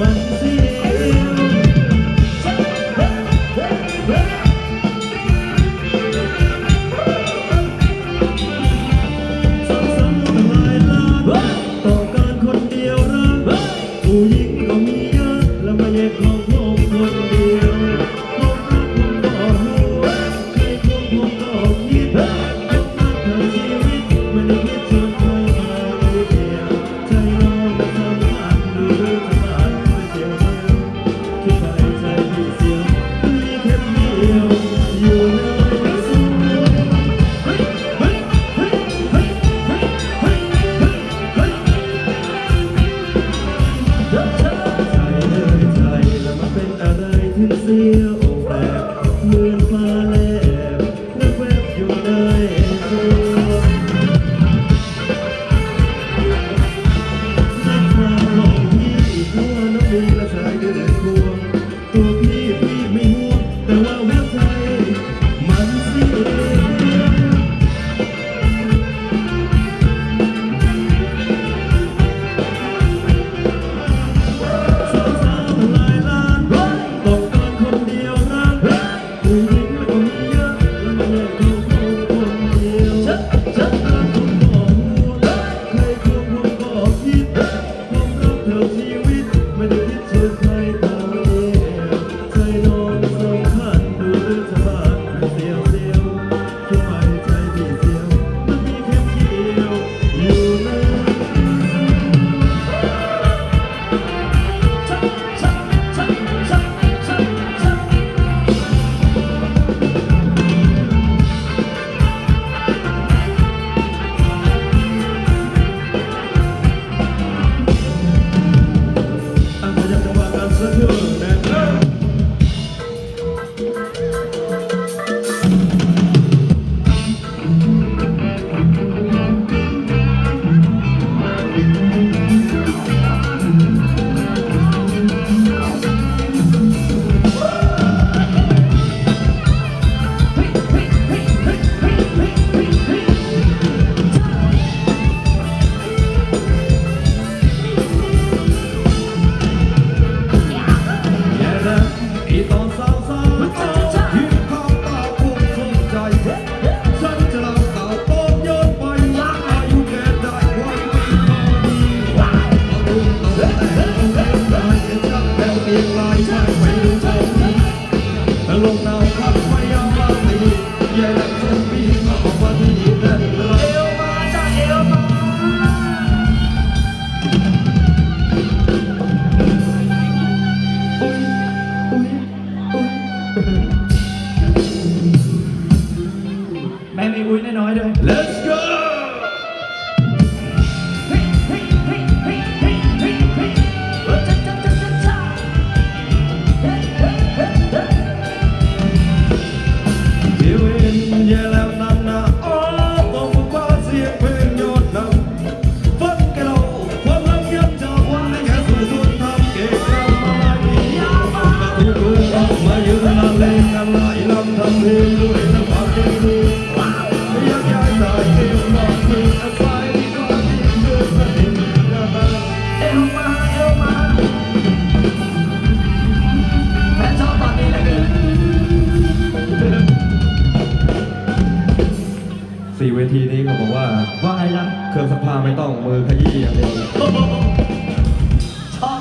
one thing.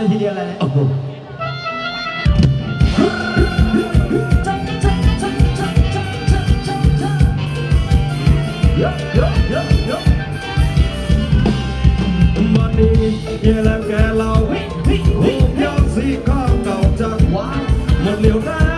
เลยทีเดียวเลยโอ้โหมันนี่ยังแล้วแกเราหุ่นยนต์สีข้างเก่าจากวานหมดเหลียวหน้า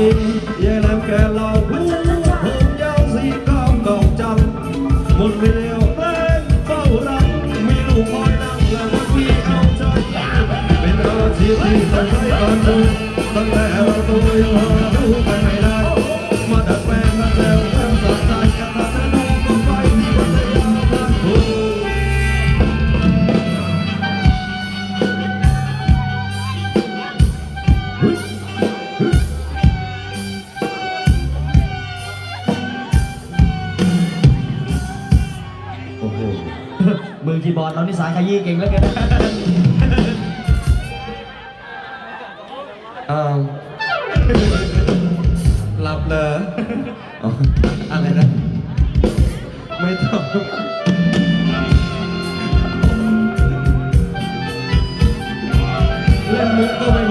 nhìn về làm kẻ lò hú hương nhau gì con còn chăm một người đều tên bao lắm mi đủ mọi năm là một khi không chân bên đó chỉ vì tận tay con tôi tận lẽ vào tôi hòa đủ tay mày đang โอ้โหมือคีย์บอร์ดเรานี่สายขยี้เก่งแล้วกันหลับเลยอะไรนะ ไม่ต้องเล่นมุกก็ไม่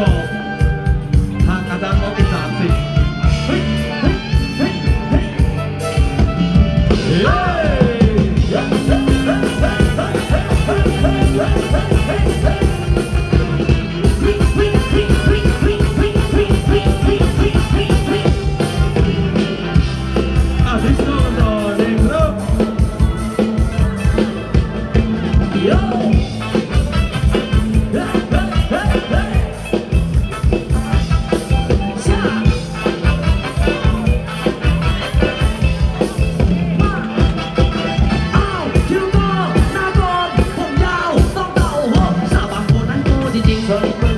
젊은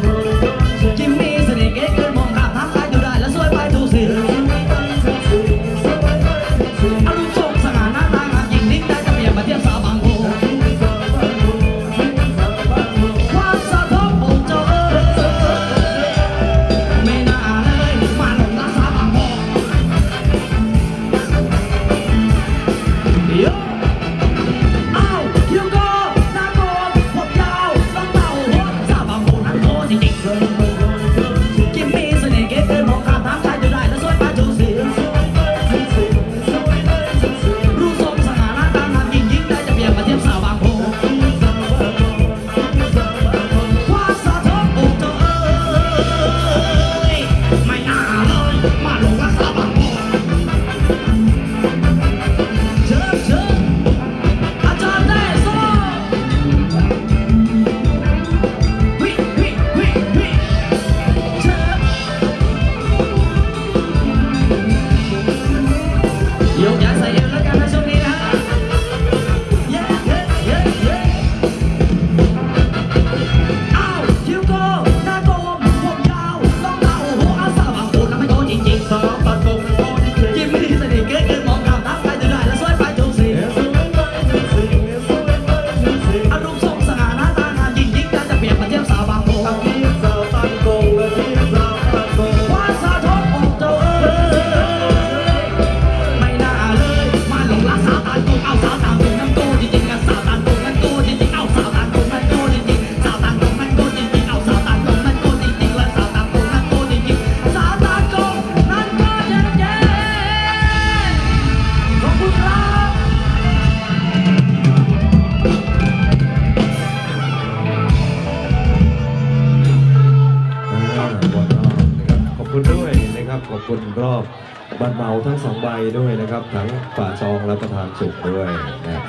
เหมาทั้งสองใบด้วยนะครับ ทั้งฝาซองและประธานสุขด้วยนะครับ